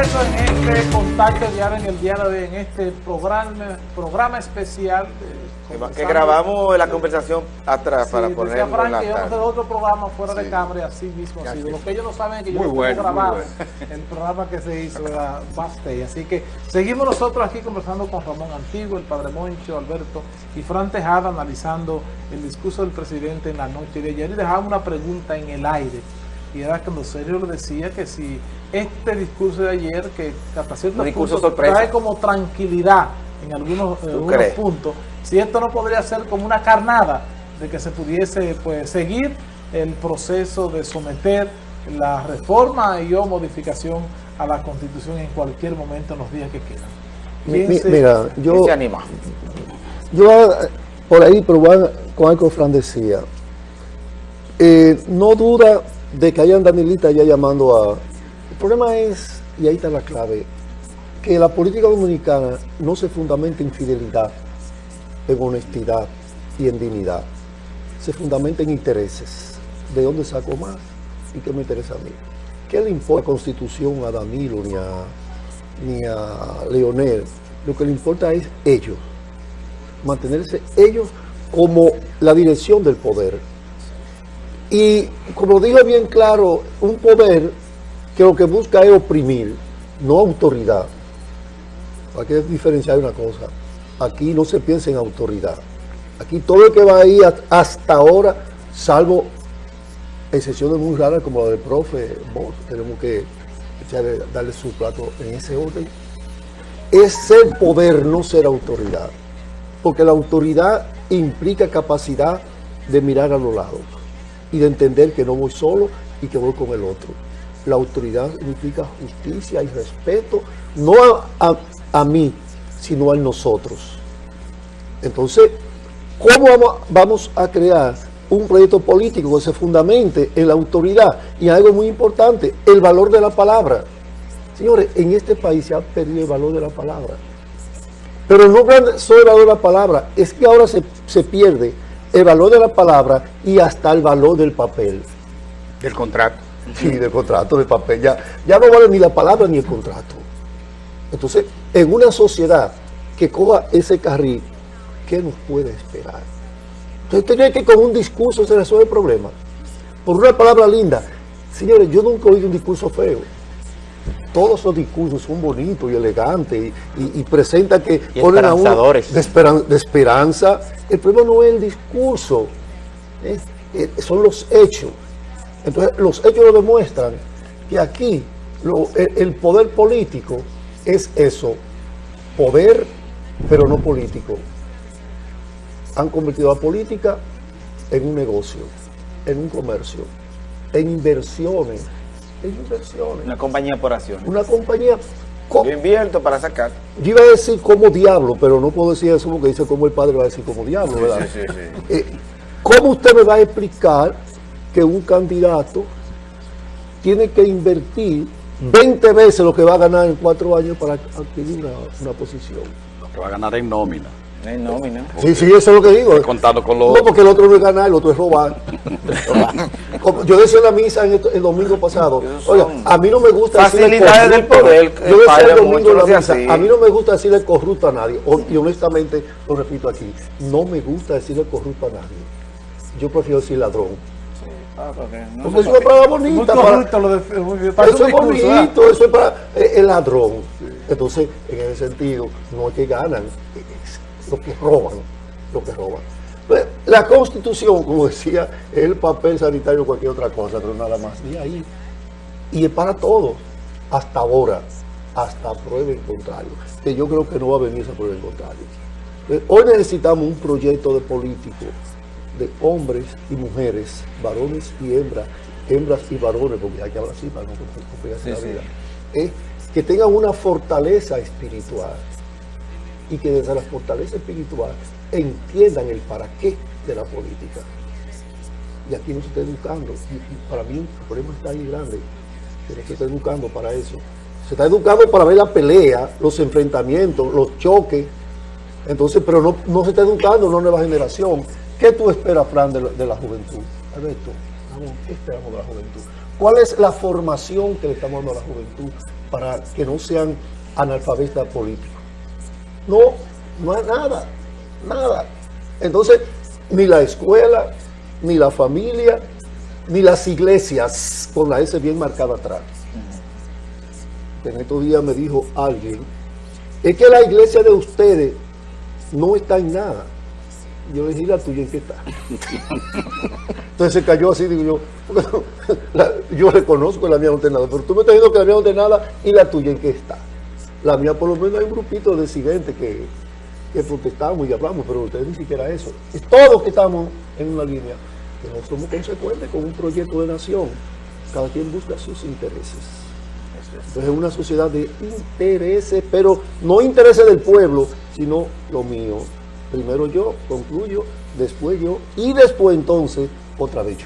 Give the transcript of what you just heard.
regreso en este contacto diario en el día de hoy, en este programa, programa especial. de- que grabamos la conversación atrás Sí, para ponerlo Frank en la que yo no tarde. sé otro programa fuera de cámara así mismo Así. Lo que ellos no saben es que yo Muy bueno. El programa que se hizo era Bastey. Así que seguimos nosotros aquí conversando con Ramón Antiguo, el Padre Moncho, Alberto y Fran Tejada analizando el discurso del presidente en la noche de ayer y dejaba una pregunta en el aire. Y era cuando Sergio le decía que si este discurso de ayer, que hasta cierto punto sorpresa. trae como tranquilidad en algunos, eh, algunos puntos, si esto no podría ser como una carnada de que se pudiese pues seguir el proceso de someter la reforma y o modificación a la constitución en cualquier momento en los días que quedan. Mi- ¿Quién mi- se- mira, ¿Quién yo, se anima? yo eh, por ahí, a- con algo que Fran decía, eh, no duda de que hayan Danilita ya llamando a... El problema es, y ahí está la clave, que la política dominicana no se fundamenta en fidelidad, en honestidad y en dignidad. Se fundamenta en intereses. ¿De dónde saco más? ¿Y qué me interesa a mí? ¿Qué le importa la constitución a Danilo ni a, ni a Leonel? Lo que le importa es ellos. Mantenerse ellos como la dirección del poder. Y como digo bien claro, un poder que lo que busca es oprimir, no autoridad. Hay que diferenciar una cosa. Aquí no se piensa en autoridad. Aquí todo el que va ahí hasta ahora, salvo excepciones muy raras como la del profe Bosch, tenemos que darle su plato en ese orden, es ser poder, no ser autoridad. Porque la autoridad implica capacidad de mirar a los lados y de entender que no voy solo y que voy con el otro. La autoridad implica justicia y respeto, no a, a- a mí, sino a nosotros. Entonces, ¿cómo vamos, a crear un proyecto político que se fundamente en la autoridad? Y algo muy importante, el valor de la palabra. Señores, en este país se ha perdido el valor de la palabra. Pero no solo el valor de la palabra, es que ahora se, se pierde el valor de la palabra y hasta el valor del papel. Del contrato. Sí, del contrato, del papel. Ya, ya no vale ni la palabra ni el contrato. Entonces, en una sociedad que coja ese carril, ¿qué nos puede esperar? Entonces, ¿usted cree que con un discurso se resuelve el problema? Por una palabra linda. Señores, yo nunca he oído un discurso feo. Todos los discursos son bonitos y elegantes y, y- y presentan que Y ponen a uno de, esperan- de esperanza. El problema no es el discurso, es- es- son los hechos. Entonces, los hechos lo demuestran que aquí lo- el, el poder político es eso, poder, pero no político. Han convertido la política en un negocio, en un comercio, en inversiones, en inversiones. Una compañía por acciones. Una compañía, co- Yo invierto para sacar. yo iba a decir como diablo, pero no puedo decir eso porque dice como el padre va a decir como diablo, ¿verdad? sí, sí. Eh, ¿Cómo usted me va a explicar que un candidato tiene que invertir 20 veces lo que va a ganar en cuatro años para adquirir una, una posición? Lo que va a ganar en nómina. Hay nómina. Sí, sí, eso es lo que digo. Contando con los... No, porque el otro no es ganar, el otro es robar. Yo decía en la misa en esto- el domingo pasado, oiga, a mí no me gusta decirle facilidades del corrupto. poder, Yo decía el domingo en la misa, así. a mí no me gusta decirle corrupto a nadie. Y honestamente, lo repito aquí, no me gusta decirle corrupto a nadie. Yo prefiero decir ladrón. Ah, porque no Porque se es Muy bonita. para- correcto lo de, muy eso es bonito, eso es para eh, el ladrón. Entonces, en ese sentido, no es que ganan, es lo que roban, lo que roban. Pues, La constitución, como decía, es el papel sanitario o cualquier otra cosa, pero nada más de ahí. Y es para todos, hasta ahora, hasta prueba en contrario. Que yo creo que no va a venir esa prueba en contrario. Eh, Hoy necesitamos un proyecto de político de hombres y mujeres, varones y hembras, hembras y varones, porque hay que hablar así para no complicarse la Sí, sí. vida, eh, que tengan una fortaleza espiritual y que desde la fortaleza espiritual entiendan el para qué de la política. Y aquí no se está educando. Y, y para mí el problema está ahí grande, que no se está educando para eso. Se está educando para ver la pelea, los enfrentamientos, los choques. Entonces, pero no, no se está educando una nueva generación. ¿Qué tú esperas, Fran, de la, juventud? Alberto, ¿qué esperamos de la juventud? ¿Cuál es la formación que le estamos dando a la juventud para que no sean analfabetas políticos. No, no hay nada, nada. Entonces, ni la escuela, ni la familia, ni las iglesias, con la S bien marcada atrás. En estos días me dijo alguien, es que la iglesia de ustedes no está en nada. Yo le dije, ¿y la tuya en qué está? Entonces se cayó así, digo yo, la- yo reconozco que la mía no tiene nada, pero tú me estás diciendo que la mía no tiene nada y la tuya en qué está. La mía por lo menos hay un grupito de disidentes que, que protestamos y hablamos, pero ustedes ni siquiera eso. Es todos que estamos en una línea, que no somos consecuentes con un proyecto de nación. Cada quien busca sus intereses. Entonces es una sociedad de intereses, pero no intereses del pueblo, sino lo mío. Primero yo, concluyo, después yo, y después entonces otra vez.